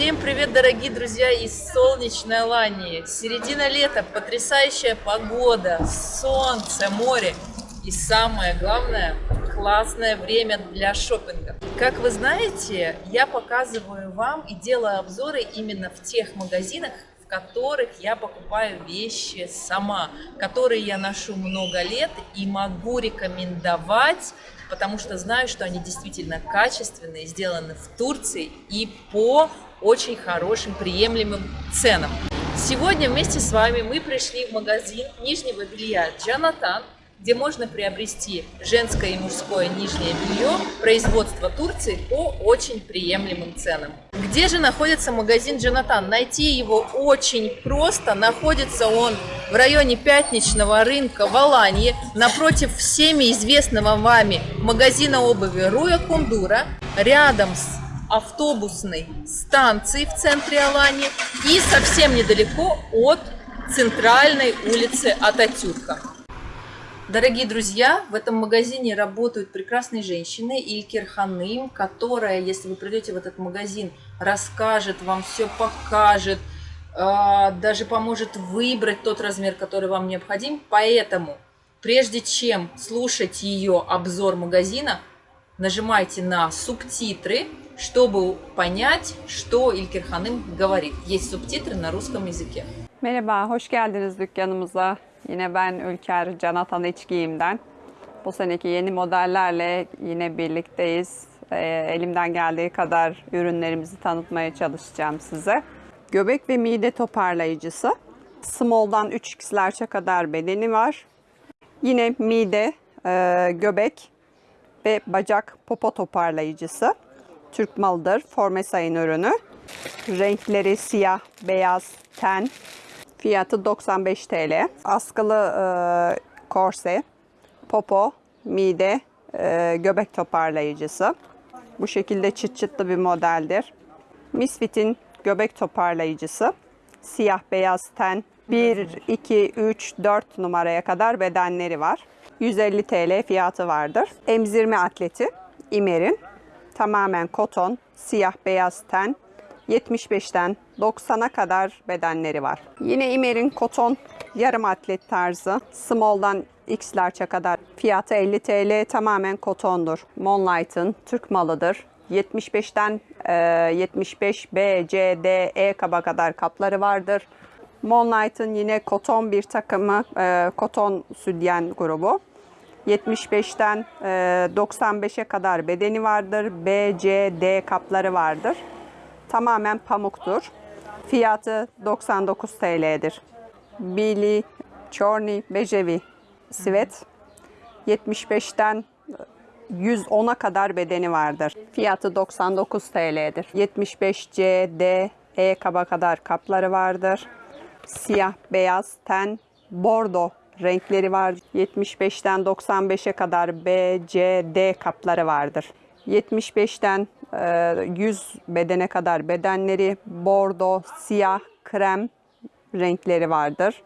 Всем привет, дорогие друзья из солнечной Алании. Середина лета, потрясающая погода, солнце, море и самое главное, классное время для шопинга. Как вы знаете, я показываю вам и делаю обзоры именно в тех магазинах, в которых я покупаю вещи сама, которые я ношу много лет и могу рекомендовать потому что знаю, что они действительно качественные, сделаны в Турции и по очень хорошим, приемлемым ценам. Сегодня вместе с вами мы пришли в магазин нижнего белья Джанатан, где можно приобрести женское и мужское нижнее белье производства Турции по очень приемлемым ценам. Где же находится магазин Джанатан? Найти его очень просто. Находится он в районе Пятничного рынка в Аланье, напротив всеми известного вами магазина обуви Руя Кундура, рядом с автобусной станцией в центре Аланьи и совсем недалеко от центральной улицы Ататюрка. Дорогие друзья, в этом магазине работают прекрасные женщины, Илькер Ханым, которая, если вы придете в этот магазин, расскажет вам все, покажет, а, даже поможет выбрать тот размер, который вам необходим. Поэтому, прежде чем слушать ее обзор магазина, нажимайте на субтитры, чтобы понять, что Илькер Ханым говорит. Есть субтитры на русском языке. Merhaba, hoş geldiniz dükkanımıza. Yine ben Ülker Canatan İç Giyim'den. Bu seneki yeni modellerle yine birlikteyiz. Ee, elimden geldiği kadar ürünlerimizi tanıtmaya çalışacağım size. Göbek ve mide toparlayıcısı. Small'dan 3X'lerce kadar bedeni var. Yine mide, e, göbek ve bacak popo toparlayıcısı. Türk malıdır. Formesay'ın ürünü. Renkleri siyah, beyaz, ten. Fiyatı 95 TL. Askılı e, korse, popo, mide, e, göbek toparlayıcısı. Bu şekilde çıt çıtlı bir modeldir. Misfit'in göbek toparlayıcısı. Siyah beyaz ten. 1, 2, 3, 4 numaraya kadar bedenleri var. 150 TL fiyatı vardır. Emzirme atleti İmer'in. Tamamen koton, siyah beyaz ten. 75'ten 90'a kadar bedenleri var. Yine İmer'in koton yarım atlet tarzı. Small'dan X'lerçe kadar fiyatı 50 TL tamamen kotondur. Monlight'ın Türk malıdır. 75'ten e, 75 B, C, D, E kaba kadar kapları vardır. Monlight'ın yine koton bir takımı, e, koton südyen grubu. 75'ten e, 95'e kadar bedeni vardır. B, C, D kapları vardır. Tamamen pamuktur. Fiyatı 99 TL'dir. Billy Chorny Bejevi Sivet 75'ten 110'a kadar bedeni vardır. Fiyatı 99 TL'dir. 75 C, D, E kaba kadar kapları vardır. Siyah, beyaz, ten, bordo renkleri var. 75'ten 95'e kadar B, C, D kapları vardır. 75'ten 100 bedene kadar bedenleri bordo, siyah, krem renkleri vardır.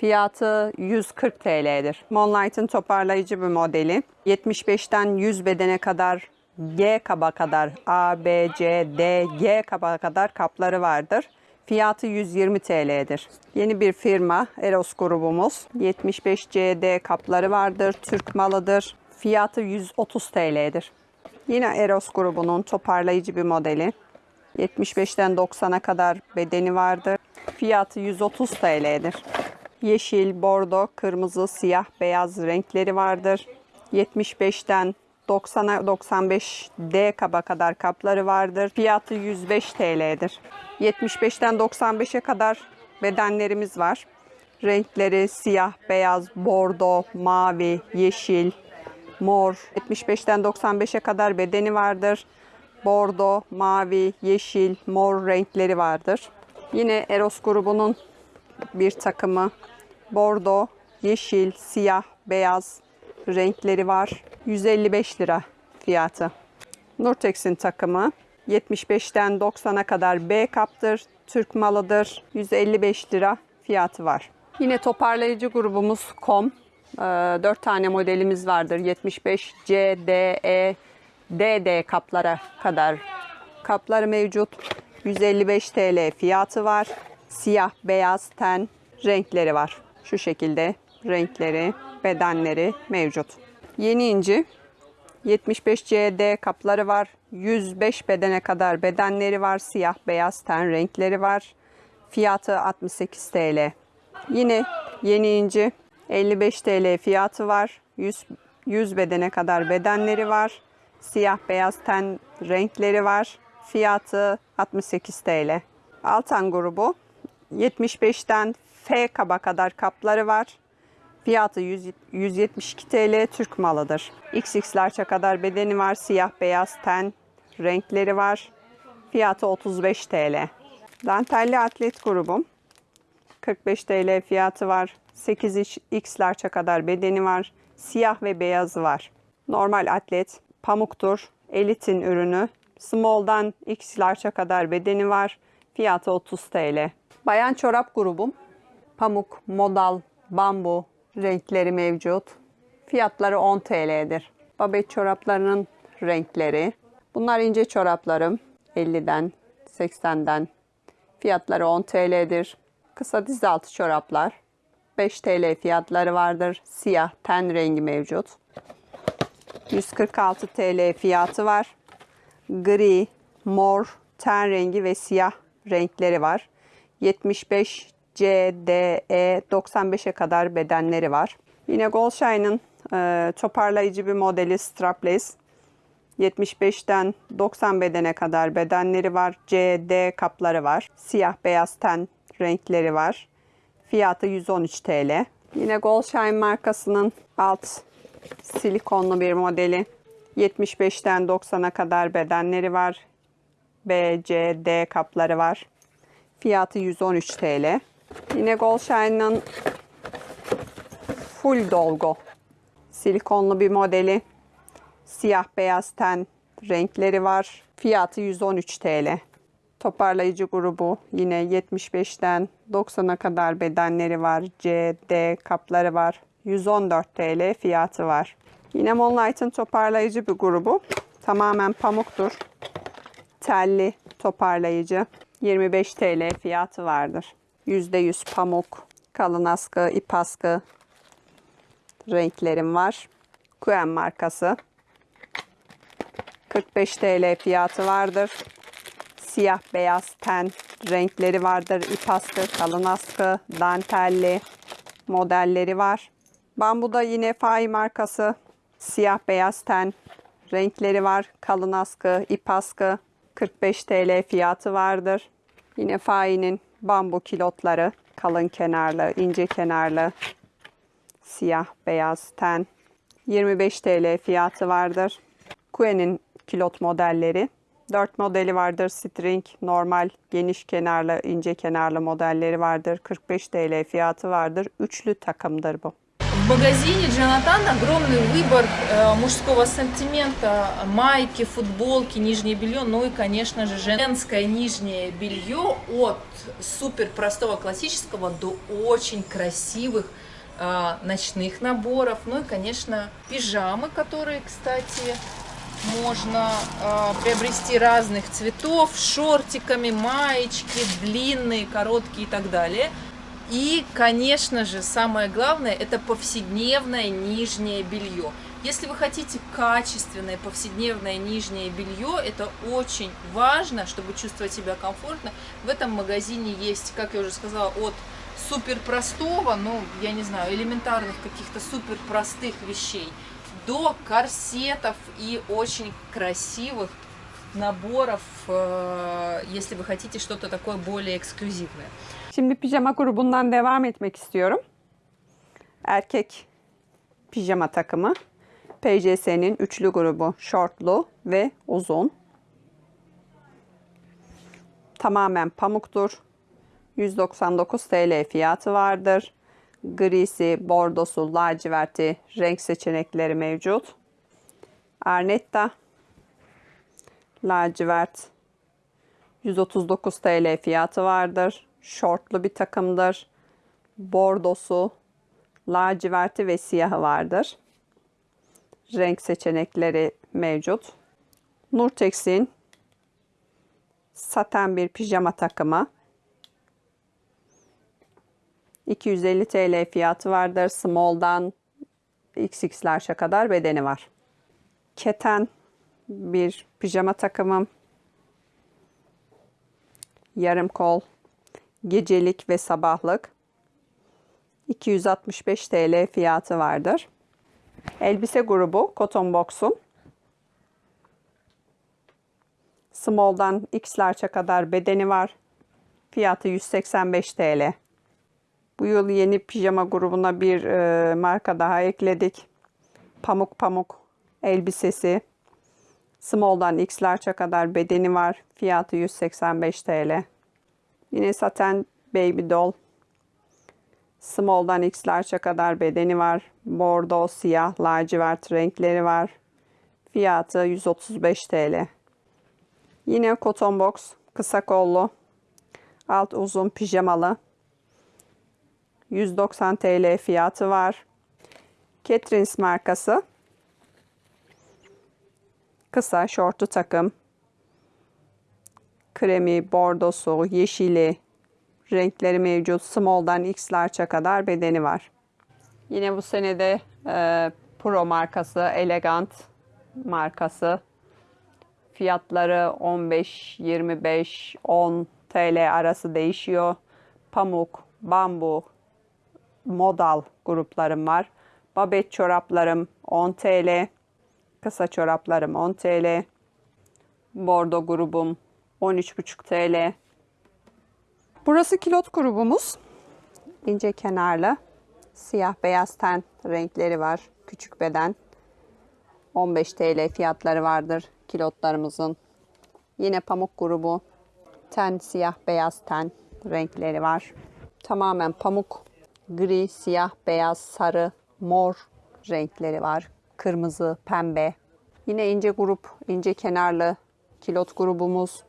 Fiyatı 140 TL'dir. Monlight'ın toparlayıcı bir modeli. 75'ten 100 bedene kadar G kaba kadar A, B, C, D, G kaba kadar kapları vardır. Fiyatı 120 TL'dir. Yeni bir firma Eros grubumuz. 75 CD kapları vardır. Türk malıdır. Fiyatı 130 TL'dir. Yine Eros grubunun toparlayıcı bir modeli. 75'ten 90'a kadar bedeni vardır. Fiyatı 130 TL'dir. Yeşil, bordo, kırmızı, siyah, beyaz renkleri vardır. 75'ten 90'a 95 D kaba kadar kapları vardır. Fiyatı 105 TL'dir. 75'ten 95'e kadar bedenlerimiz var. Renkleri siyah, beyaz, bordo, mavi, yeşil, mor. 75'ten 95'e kadar bedeni vardır. Bordo, mavi, yeşil, mor renkleri vardır. Yine Eros grubunun bir takımı bordo, yeşil, siyah, beyaz renkleri var. 155 lira fiyatı. Nurtex'in takımı 75'ten 90'a kadar B kaptır. Türk malıdır. 155 lira fiyatı var. Yine toparlayıcı grubumuz KOM. 4 tane modelimiz vardır. 75 C, D, E, DD kaplara kadar kapları mevcut. 155 TL fiyatı var. Siyah, beyaz, ten renkleri var. Şu şekilde renkleri, bedenleri mevcut. Yeni inci 75 CD kapları var. 105 bedene kadar bedenleri var. Siyah, beyaz ten renkleri var. Fiyatı 68 TL. Yine yeni inci 55 TL fiyatı var. 100, 100 bedene kadar bedenleri var. Siyah, beyaz ten renkleri var. Fiyatı 68 TL. Altan grubu 75'ten F kaba kadar kapları var. Fiyatı 100 172 TL Türk malıdır. XX'larça kadar bedeni var. Siyah beyaz ten renkleri var. Fiyatı 35 TL. Dantelli atlet grubum. 45 TL fiyatı var. 8 X'larça kadar bedeni var. Siyah ve beyazı var. Normal atlet pamuktur. Elit'in ürünü. Small'dan X'larça kadar bedeni var. Fiyatı 30 TL. Bayan çorap grubum. Pamuk, modal, bambu renkleri mevcut. Fiyatları 10 TL'dir. Babet çoraplarının renkleri. Bunlar ince çoraplarım. 50'den, 80'den. Fiyatları 10 TL'dir. Kısa diz altı çoraplar. 5 TL fiyatları vardır. Siyah ten rengi mevcut. 146 TL fiyatı var. Gri, mor, ten rengi ve siyah renkleri var. 75 C, D, E 95'e kadar bedenleri var. Yine Goldshine'ın e, toparlayıcı bir modeli strapless. 75'ten 90 bedene kadar bedenleri var. C, D kapları var. Siyah beyaz ten renkleri var. Fiyatı 113 TL. Yine Goldshine markasının alt silikonlu bir modeli. 75'ten 90'a kadar bedenleri var. B, C, D kapları var. Fiyatı 113 TL. Yine Goldshine'ın full dolgu silikonlu bir modeli. Siyah beyaz ten renkleri var. Fiyatı 113 TL. Toparlayıcı grubu yine 75'ten 90'a kadar bedenleri var. C, D kapları var. 114 TL fiyatı var. Yine Moonlight'ın toparlayıcı bir grubu. Tamamen pamuktur. Telli toparlayıcı. 25 TL fiyatı vardır. %100 pamuk, kalın askı, ip askı renklerim var. Kuen markası. 45 TL fiyatı vardır. Siyah beyaz ten renkleri vardır. İp askı, kalın askı, dantelli modelleri var. Bambuda yine Fai markası. Siyah beyaz ten renkleri var. Kalın askı, ip askı. 45 TL fiyatı vardır. Yine Fai'nin bambu kilotları. Kalın kenarlı, ince kenarlı. Siyah beyaz ten. 25 TL fiyatı vardır. Kue'nin kilot modelleri. 4 modeli vardır. String, normal, geniş kenarlı, ince kenarlı modelleri vardır. 45 TL fiyatı vardır. Üçlü takımdır bu. В магазине Джонатан огромный выбор э, мужского ассортимента, майки, футболки, нижнее белье, ну и, конечно же, женское нижнее белье от супер простого классического до очень красивых э, ночных наборов, ну и, конечно, пижамы, которые, кстати, можно э, приобрести разных цветов, шортиками, маечки, длинные, короткие и так далее. И, конечно же, самое главное, это повседневное нижнее белье. Если вы хотите качественное повседневное нижнее белье, это очень важно, чтобы чувствовать себя комфортно. В этом магазине есть, как я уже сказала, от супер простого, ну, я не знаю, элементарных каких-то супер простых вещей, до корсетов и очень красивых наборов, э, если вы хотите что-то такое более эксклюзивное. Şimdi pijama grubundan devam etmek istiyorum. Erkek pijama takımı. PJS'nin üçlü grubu. Şortlu ve uzun. Tamamen pamuktur. 199 TL fiyatı vardır. Grisi, bordosu, laciverti renk seçenekleri mevcut. Arnetta lacivert 139 TL fiyatı vardır. Şortlu bir takımdır. Bordosu, laciverti ve siyahı vardır. Renk seçenekleri mevcut. Nurtex'in saten bir pijama takımı. 250 TL fiyatı vardır. Small'dan XX'ler'e kadar bedeni var. Keten bir pijama takımım. Yarım kol, gecelik ve sabahlık. 265 TL fiyatı vardır. Elbise grubu Cotton Box'un Small'dan X'lerçe kadar bedeni var. Fiyatı 185 TL. Bu yıl yeni pijama grubuna bir e, marka daha ekledik. Pamuk pamuk elbisesi. Small'dan X'lerçe kadar bedeni var. Fiyatı 185 TL. Yine saten baby doll. Small'dan X'lerçe kadar bedeni var. Bordo, siyah, lacivert renkleri var. Fiyatı 135 TL. Yine cotton box, kısa kollu, alt uzun pijamalı. 190 TL fiyatı var. Catrins markası. Kısa şortu takım. Kremi, bordosu, yeşili renkleri mevcut. Small'dan X'larça kadar bedeni var. Yine bu senede e, Pro markası, Elegant markası. Fiyatları 15, 25, 10 TL arası değişiyor. Pamuk, bambu, modal gruplarım var. Babet çoraplarım 10 TL. Kısa çoraplarım 10 TL. Bordo grubum 13,5 TL. Burası kilot grubumuz. İnce kenarlı. Siyah beyaz ten renkleri var. Küçük beden. 15 TL fiyatları vardır kilotlarımızın. Yine pamuk grubu. Ten siyah beyaz ten renkleri var. Tamamen pamuk. Gri, siyah, beyaz, sarı, mor renkleri var. Kırmızı, pembe. Yine ince grup, ince kenarlı kilot grubumuz.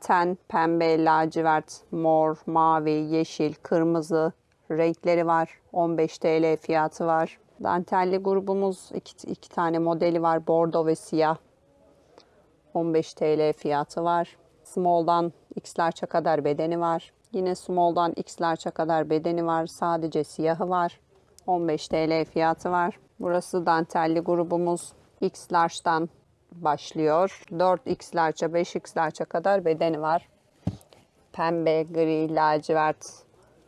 Ten, pembe, lacivert, mor, mavi, yeşil, kırmızı renkleri var. 15 TL fiyatı var. Dantelli grubumuz iki, iki tane modeli var. Bordo ve siyah. 15 TL fiyatı var. Small'dan X'lerçe kadar bedeni var. Yine small'dan X'lerçe kadar bedeni var. Sadece siyahı var. 15 TL fiyatı var. Burası dantelli grubumuz. X başlıyor. 4X large'a 5X large'a kadar bedeni var. Pembe, gri, lacivert,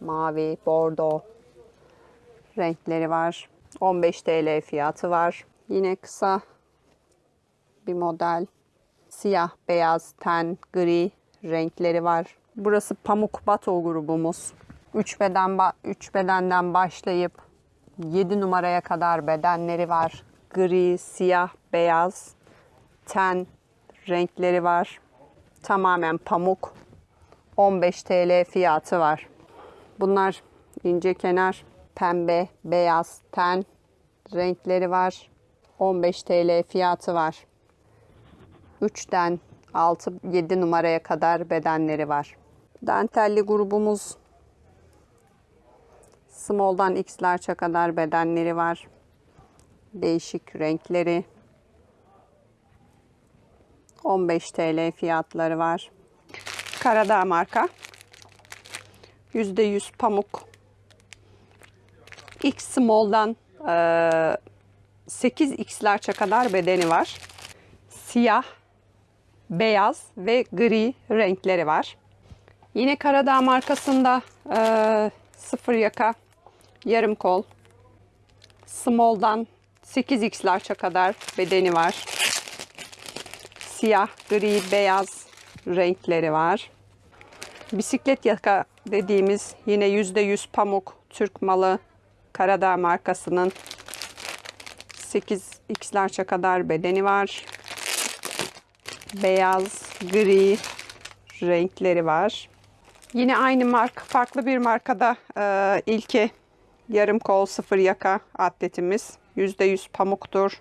mavi, bordo renkleri var. 15 TL fiyatı var. Yine kısa bir model. Siyah, beyaz, ten, gri renkleri var. Burası pamuk bato grubumuz. 3 beden 3 bedenden başlayıp 7 numaraya kadar bedenleri var. Gri, siyah, beyaz, ten renkleri var. Tamamen pamuk. 15 TL fiyatı var. Bunlar ince kenar, pembe, beyaz, ten renkleri var. 15 TL fiyatı var. 3'ten 6-7 numaraya kadar bedenleri var. Dantelli grubumuz small'dan x'lerçe kadar bedenleri var. Değişik renkleri. 15 TL fiyatları var. Karadağ marka. %100 pamuk. X small'dan e, 8x'lerçe kadar bedeni var. Siyah, beyaz ve gri renkleri var. Yine Karadağ markasında e, sıfır yaka, yarım kol, small'dan 8x'lerçe kadar bedeni var. Siyah, gri, beyaz renkleri var. Bisiklet yaka dediğimiz yine %100 pamuk Türk malı Karadağ markasının 8x'lerçe kadar bedeni var. Beyaz, gri renkleri var. Yine aynı marka, farklı bir markada e, ilki yarım kol sıfır yaka atletimiz. %100 pamuktur.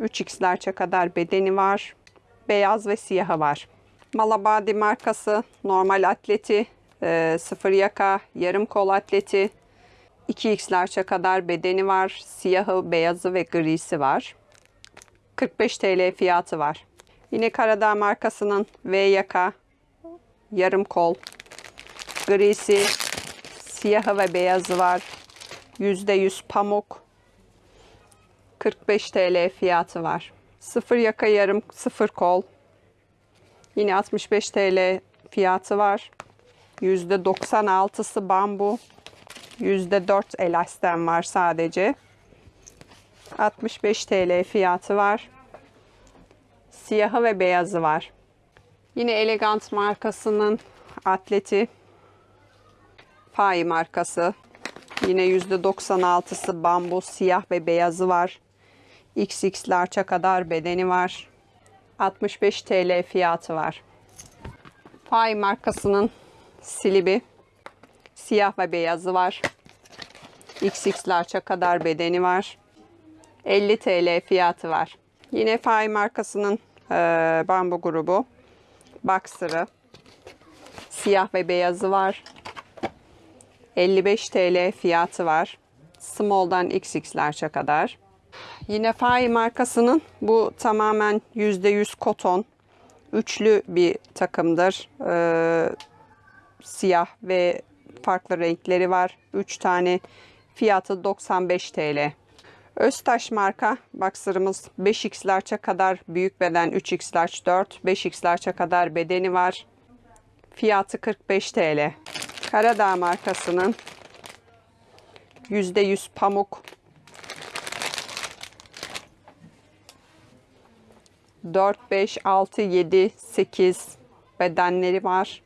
3x'lerçe kadar bedeni var. Beyaz ve siyahı var. Malabadi markası normal atleti, e, sıfır yaka, yarım kol atleti. 2x'lerçe kadar bedeni var. Siyahı, beyazı ve grisi var. 45 TL fiyatı var. Yine Karadağ markasının V yaka, yarım kol, grisi, siyahı ve beyazı var. %100 pamuk. 45 TL fiyatı var. Sıfır yaka yarım, sıfır kol. Yine 65 TL fiyatı var. %96'sı bambu. %4 elasten var sadece. 65 TL fiyatı var. Siyahı ve beyazı var. Yine Elegant markasının atleti. Fai markası. Yine %96'sı bambu, siyah ve beyazı var. XX large'a kadar bedeni var. 65 TL fiyatı var. Fai markasının silibi. Siyah ve beyazı var. XX large'a kadar bedeni var. 50 TL fiyatı var. Yine Fai markasının e, bambu grubu. Boxer'ı. Siyah ve beyazı var. 55 TL fiyatı var. Small'dan XX large'a kadar. Yine Fai markasının bu tamamen %100 koton. Üçlü bir takımdır. Ee, siyah ve farklı renkleri var. 3 tane. Fiyatı 95 TL. Öztaş marka boxer'ımız 5x large'a kadar büyük beden 3x large 4, 5x large'a kadar bedeni var. Fiyatı 45 TL. Karadağ markasının %100 pamuk 4, 5, 6, 7, 8 bedenleri var.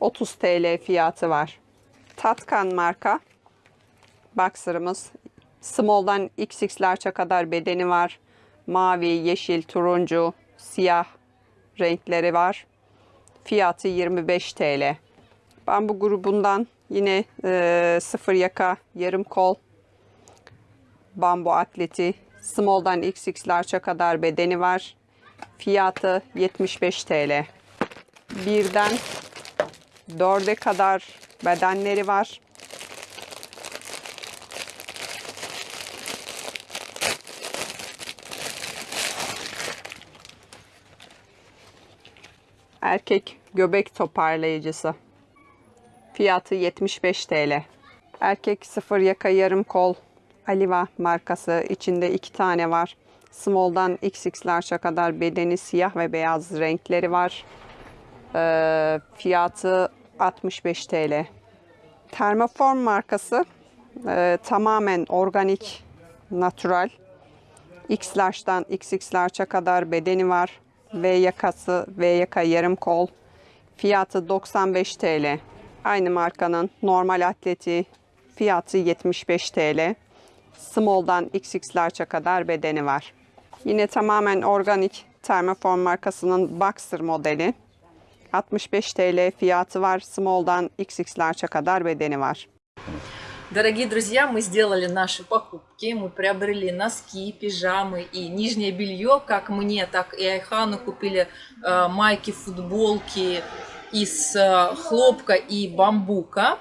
30 TL fiyatı var. Tatkan marka boxer'ımız small'dan XX kadar bedeni var. Mavi, yeşil, turuncu, siyah renkleri var. Fiyatı 25 TL. Bambu grubundan yine e, sıfır yaka, yarım kol, bambu atleti, small'dan XX kadar bedeni var. Fiyatı 75 TL. Birden dörde kadar bedenleri var. Erkek göbek toparlayıcısı. Fiyatı 75 TL. Erkek sıfır yaka yarım kol Aliva markası. içinde iki tane var. Small'dan XX large'a kadar bedeni siyah ve beyaz renkleri var. Ee, fiyatı 65 TL. Thermoform markası e, tamamen organik, natural. X large'dan kadar bedeni var. V yakası, V yaka yarım kol. Fiyatı 95 TL. Aynı markanın normal atleti fiyatı 75 TL. Small'dan XX large'a kadar bedeni var. Yine tamamen organik Thermoform markasının Boxer modeli. 65 TL fiyatı var. Small'dan XX kadar bedeni var. Дорогие друзья, мы сделали наши покупки, мы приобрели носки, пижамы и нижнее белье, как мне, так и Айхану купили э, майки, футболки из э, хлопка и бамбука.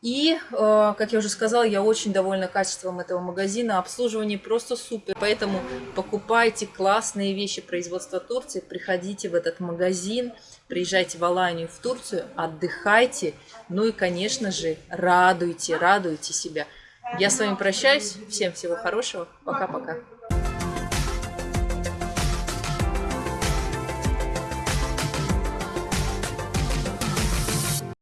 И, э, как я уже сказала, я очень довольна качеством этого магазина, обслуживание просто супер. Поэтому покупайте классные вещи производства Турции, приходите в этот магазин, приезжайте в Аланию, в Турцию, отдыхайте, ну и, конечно же, радуйте, радуйте себя. Я с вами прощаюсь, всем всего хорошего, пока-пока.